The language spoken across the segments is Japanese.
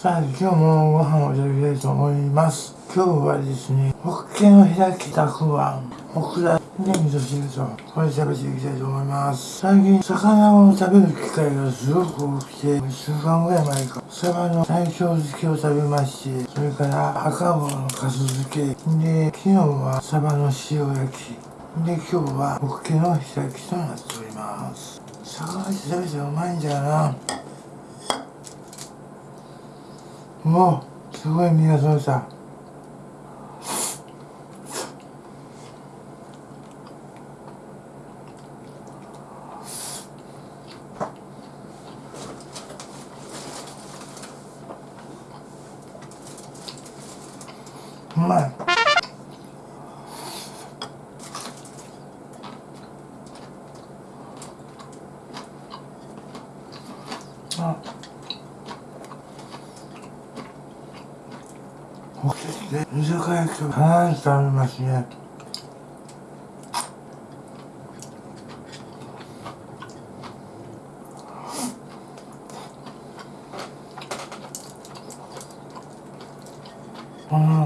さあ今日もご飯を食べたいと思います。今日はですねホッケの開きたくあんオクラで味噌汁とこれ食べていきたいと思います。最近魚を食べる機会がすごく多くて1週間ぐらい前かサバの西京漬けを食べましてそれから赤棒のかす漬け。で昨日はサバの塩焼き。で今日はホッケの開きとなっております。魚って食べてうまいんだよな。もうすごい身がそうさうまいあおけで居酒屋と必ず食べますね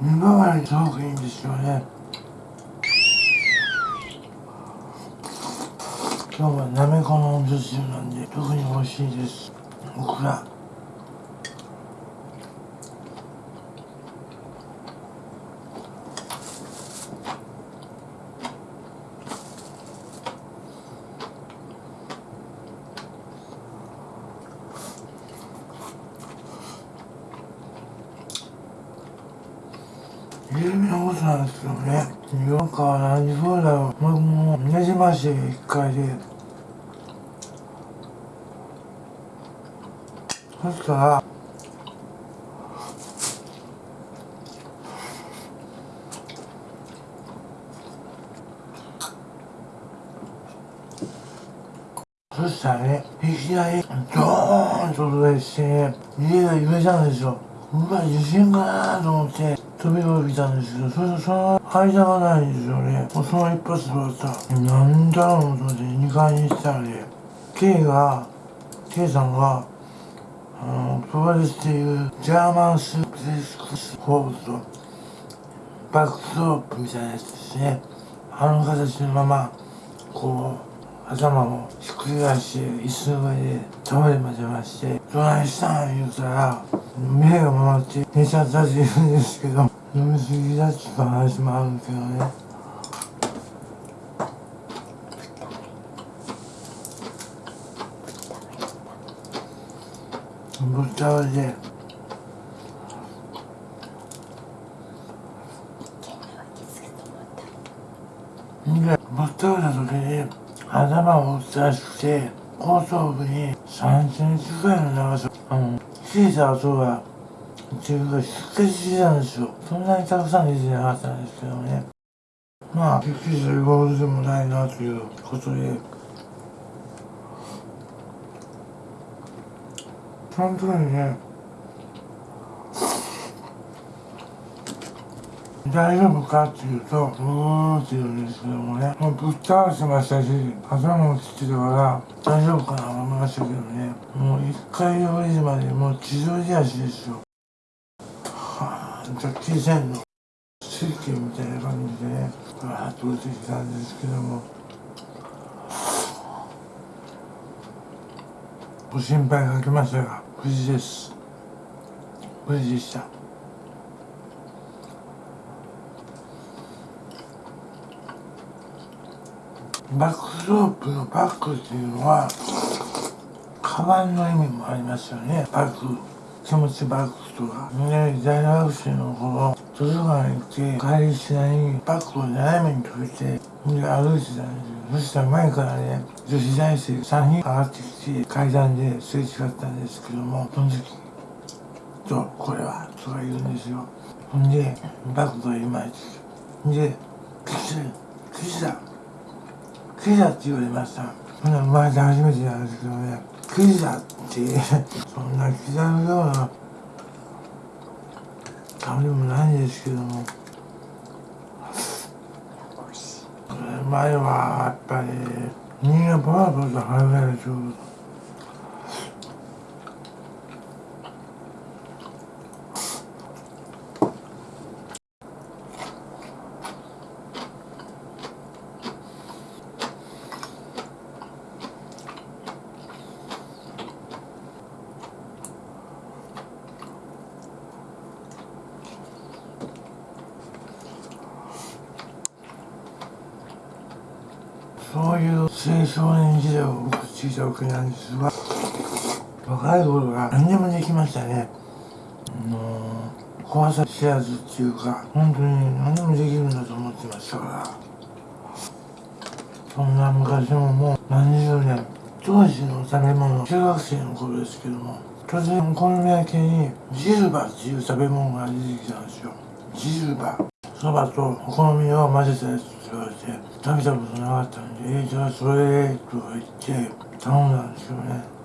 この見回りすごくいいんですよね。今日はなめこのお味噌汁なんで特に美味しいです。オクラ有名なことなんですけどね。なんか何そうだろう。僕もねじまし一回で。そしたらそしたらね、いきなり、ドーンと音がしてね、家が揺れたんですよ。うわ、地震かなと思って、飛び降りたんですけど、それその間がないんですよね。もうその一発で終わった。なんだろうと思って2階に行ったらね、K が、K さんが、あの、プロレスっていうジャーマンスープレスクスホールと、バックスロープみたいなやつですね。あの形のまま、こう、頭をひっくり返して椅子の上で倒れまでまして「どないしたん?」言うたら目が回って寝ちゃったって言うんですけど飲みすぎだっていう話もあるけどねぶっ倒れてでぶっ倒れた時に頭を打つらしくて後頭部に3センチぐらいの長さ。あの小さな音がっていうか出血してたんですよ。そんなにたくさん出てなかったんですけどね。まあびっくりするほどでもないなということで。その時にね大丈夫かっていうと、うーって言うんですけどもね、もうぶっ倒しましたし、頭もつってたから、大丈夫かなと思いましたけどね、もう一回降りるまでもう地上地足ですよ。はぁ、じゃあ小さいの、水拳みたいな感じでね、わーっと降りてきたんですけども、ご心配かけましたが、無事です。無事でした。バックロープのバックっていうのはカバンの意味もありますよね。バック気持ちバックとかね大学生の頃図書館行って帰りしないにバッグを斜めに閉じてで歩いてたんですよ。そしたら前からね女子大生3人上がってきて階段ですれ違ったんですけどもその時とこれは？とか言うんですよ。ほんでバッグがいまいち。で「キスキスだ。クイズだって言われました。生まれて初めてなんですけどね、クイズだって、そんな刻むような。顔でもないんですけども、これまいわやっぱり人間パワーポーズ入れるでしそういう青少年時代を送っていたわけなんですが若い頃は何でもできましたね。もう怖さ知らずっていうか本当に何でもできるんだと思ってましたから。そんな昔ももう何十年当時の食べ物中学生の頃ですけども突然お好み焼きにジルバっていう食べ物が出てきたんですよ。ジルバ。そばとお好みを混ぜたやつ。言われて食べたことなかったんで「えー、じゃあそれ」とか言って頼んだんですよね。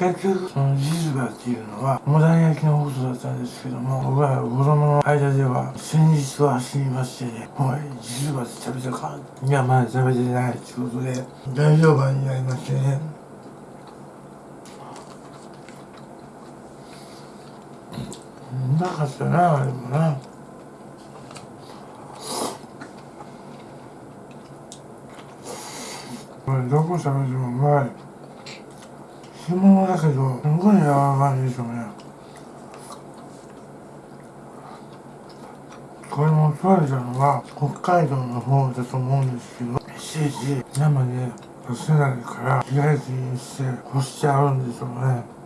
結局そのジルバっていうのはモダン焼きのことだったんですけども僕は子供の間では先日は走りましてね「おいジルバって食べたか?」いやまだ食べてないってことで大評判になりましてね。うまかったなあれもな。これどこ食べてもうまい。干物だけどすごい柔らかいですよねこれも取れたのは北海道の方だと思うんですけどいちいち生で出せないから開きにして干してあるんでしょうね。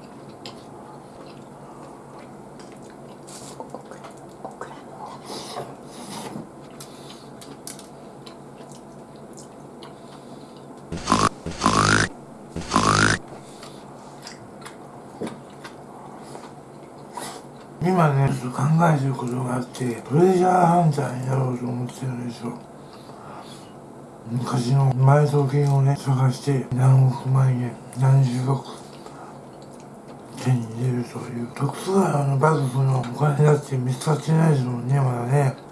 今ねちょっと考えてることがあってトレジャーハンターになろうと思ってるんですよ昔の埋蔵金をね探して何億万円何十億手に入れるという徳川の幕府のお金だって見つかってないですもんねまだね。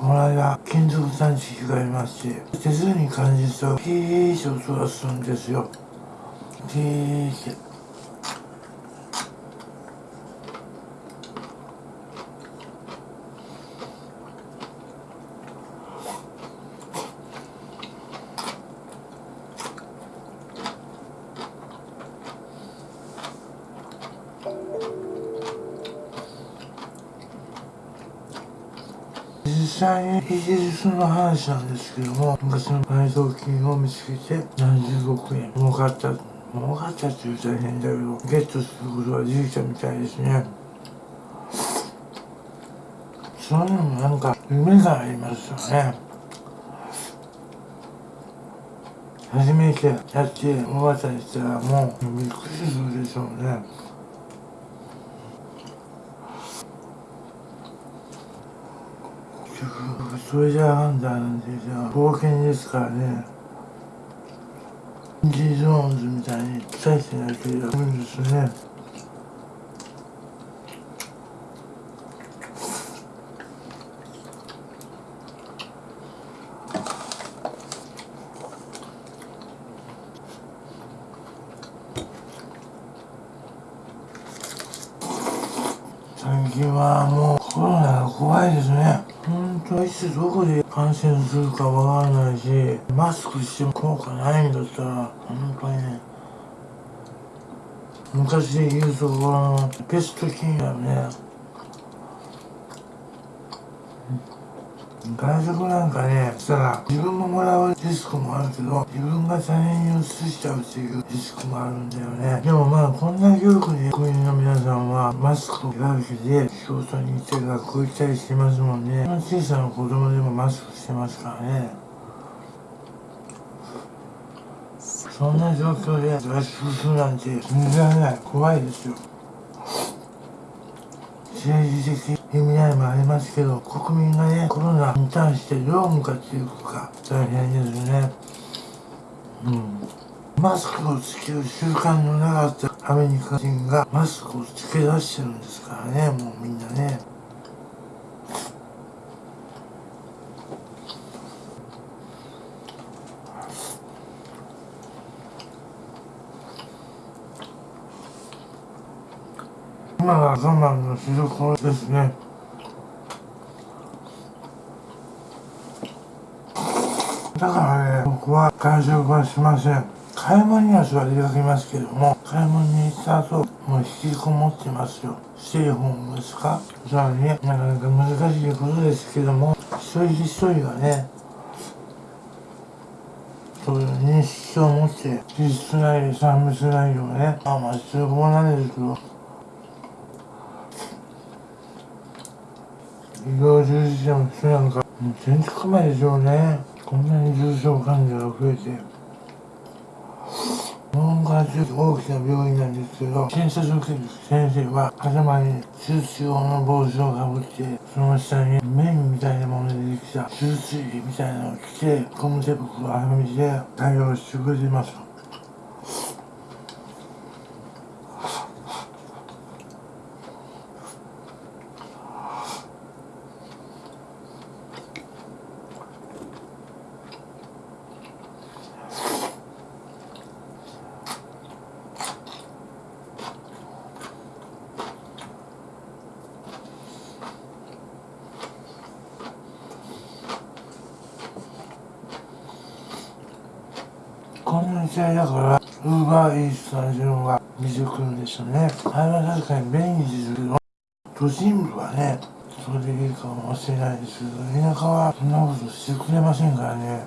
この間金属探知機がありますし手すりに感じるとピーッて音がするんですよ。ピーッて実際にイギリスの話なんですけども昔の埋蔵金を見つけて何十億円儲かった儲かったって言う大変だけどゲットすることができたみたいですね。そういうのもなんか夢がありますよね。初めてやって物語したらもうびっくりするでしょうね。それじゃあハンターなんてじゃあ冒険ですからね。インディ・ジョーンズみたいに期待してないけどいいんですね。最近はもうコロナが怖いですね。いつどこで感染するかわからないしマスクしても効果ないんだったら本当にね昔で言うところのペスト菌やね。外食なんかねしたら自分ももらうリスクもあるけど自分が他人に移しちゃうっていうリスクもあるんだよね。でもまあこんな教育にマスクを手けで仕事に行って学校行ったりしてますもんね。小さな子供でもマスクしてますからね。そんな状況で脱出するなんて信じられない。怖いですよ。政治的意味合いもありますけど国民がねコロナに対してどう向かっていくか大変ですね。うん。マスクをつける習慣のなかったアメリカ人がマスクをつけ出してるんですからねもうみんなね。今が我慢のしどころですね。だからね僕は外食はしません。買い物には座りかけますけども買い物に行った後もう引きこもってますよ。ステイホームですか？それはね。なかなか難しいことですけども一人一人がねそういう認識を持って実質内産物内容ねまあまあ必要なんですけど医療従事者の人なんか全然構えでしょうね。こんなに重症患者が増えて。ちょっと大きな病院なんですけど診察を受ける先生は頭に手術用の帽子をかぶってその下に面みたいなものでできた手術着みたいなのを着てゴム手袋をはめて対応してくれてます。こんな時代だからウーバーイーツの自分が見てくるんですよね。あれは確かに便利ですけど都心部はねそれでいいかもしれないですけど田舎はそんなことしてくれませんからね。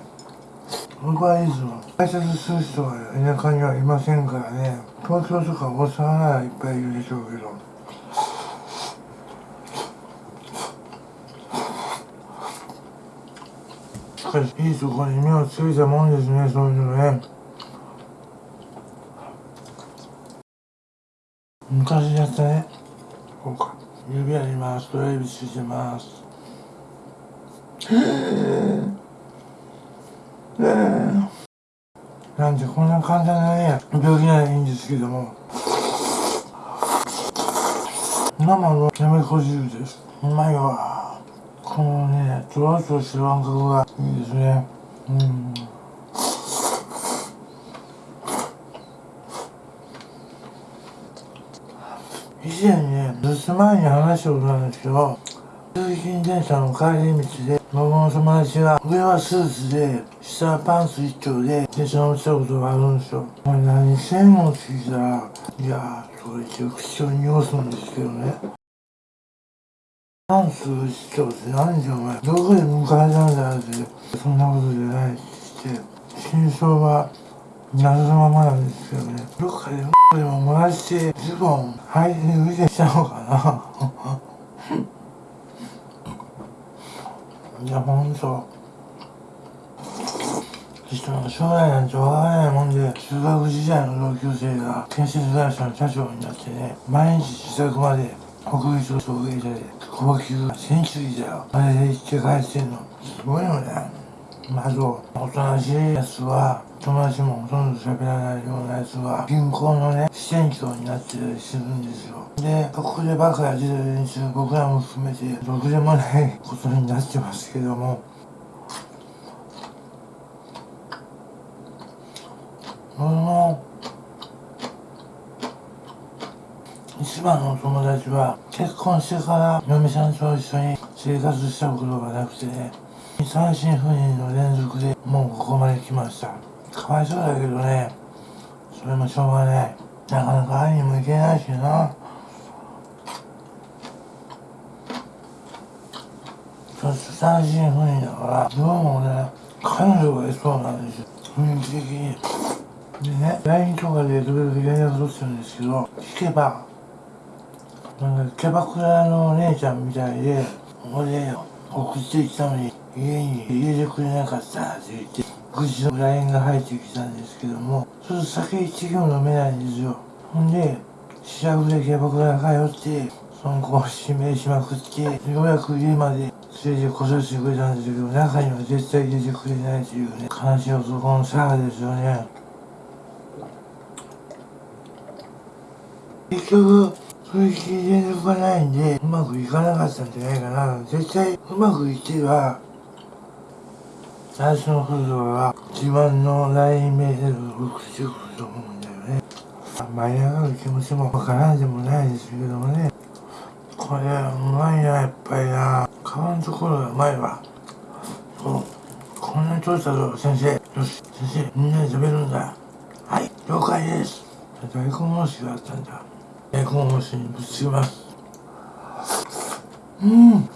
ウーバーイーツの挨拶する人は田舎にはいませんからね。東京とか大阪ならいっぱいいるでしょうけど。しかしいいところに目をつけたもんですねそういうのね。昔やったね。こうか指あります親指ついてます。なんてこんな簡単なね病気ならいいんですけども。生のやめこ汁です。うまいわ。このねとろっとした感覚がいいですね。うん。以前ね留守前に話したことなんですけど通勤電車の帰り道で僕の友達が上はスーツで下はパンツ一丁で電車に落ちたことがあるんですよ。お前何してんのって聞いたらいやーそれ一応口を濁すんですけどね。パンツ一丁って何じゃお前。どこで迎えたんだってそんなことじゃないって言って真相は謎のままなんですけどね。どっかででも漏らしてズボン履いて浮いてきたのかな。いやほんと。人の将来なんてわからないもんで中学時代の同級生が建設会社の社長になってね毎日自宅まで国立送迎車で高級センチュリーだよ。あれで行って帰ってんの。すごいよね。まずおとなしいやつは友達もほとんど喋らないようなやつは銀行のね支店長になってたりするんですよ。でここでバカやってた連中僕らも含めてろくでもないことになってますけども。その一番の友達は結婚してから嫁さんと一緒に生活したことがなくてね。単身赴任の連続でもうここまで来ました。かわいそうだけどね。それもしょうがない。なかなか会いにも行けないしな。そして単身赴任だからどうもね彼女がいそうなんですよ。雰囲気的に。でね LINE とかで時々連絡取ってるんですけど聞けばなんかキャバクラのお姉ちゃんみたいで俺送ってきたのに家に入れてくれなかったと言って、愚痴の LINE が入ってきたんですけども、ちょっと酒一行飲めないんですよ。ほんで、試着でキャバクラ通って、その子を指名しまくって、ようやく家まで連れてこさせてくれたんですけど、中には絶対入れてくれないというね、悲しい男のサガですよね。結局、それ聞いてるがないんで、うまくいかなかったんじゃないかな。絶対、うまくいっては、最初の頃は自慢の LINE メールを送ってくると思うんだよね。舞い上がる気持ちもわからんでもないですけどもね。これはうまいなやっぱりな。皮のところがうまいわ。そう。こんなに取れたぞ先生。よし先生みんなで食べるんだ。はい了解です。大根おろしがあったんだ。大根おろしにぶつけます。うん。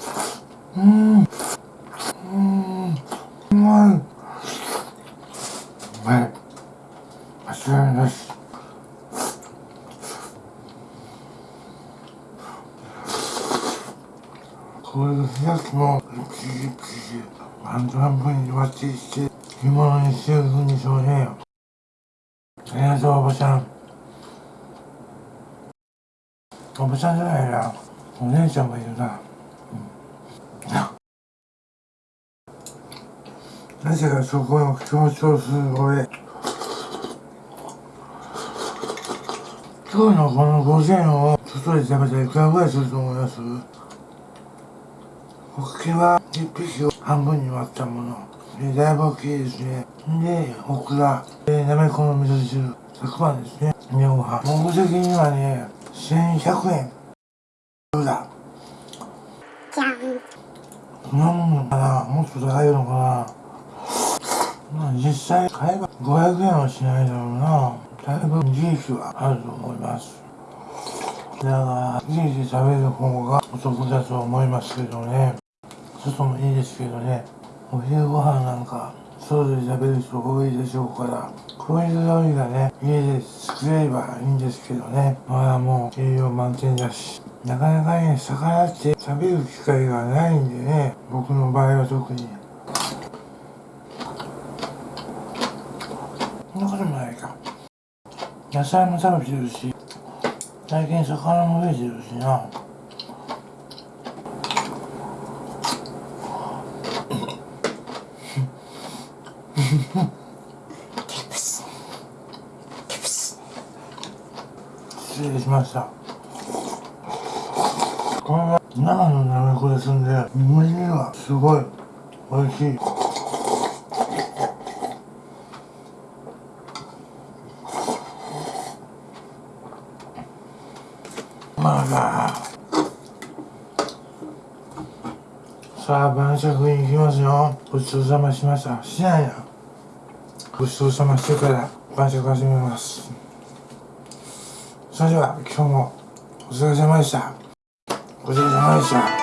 うんうまいうまい間違いなしこれが開きもピリピリ半分半分に割ってして干物にしていくんでしょうねありがとうおばちゃん。おばちゃんじゃないな。お姉ちゃんがいるな、うん、なぜかそこを強調する俺。今日のこの5000を外で食べたらいくらぐらいすると思います？ホッケは1匹を半分に割ったもの。えだいぶ大きいですね。で、オクラ、えなめこの味噌汁、100番ですね。みょうが。目的にはね、1100円。どうだ？じゃん。そんなもんかな？もっと高いのかな？まあ実際買えば500円はしないだろうな。だいぶ利益はあると思います。だから、家で食べる方がお得だと思いますけどね。外もいいですけどね。お昼ご飯なんか、外で食べる人多いでしょうから、こういう料理がね、家で作れればいいんですけどね。まあもう栄養満点だし、なかなかね、魚って食べる機会がないんでね、僕の場合は特に。そんなこともないか。野菜も食べてるし、最近魚も増えてるしな。しました。これは生のなめこですんで、無理はすごい美味しい。まあまあ。さあ、晩酌に行きますよ。ごちそうさましました。しないな。ごちそうさましてから晩酌始めます。それでは今日もお疲れ様でした。ごちそうさまでした。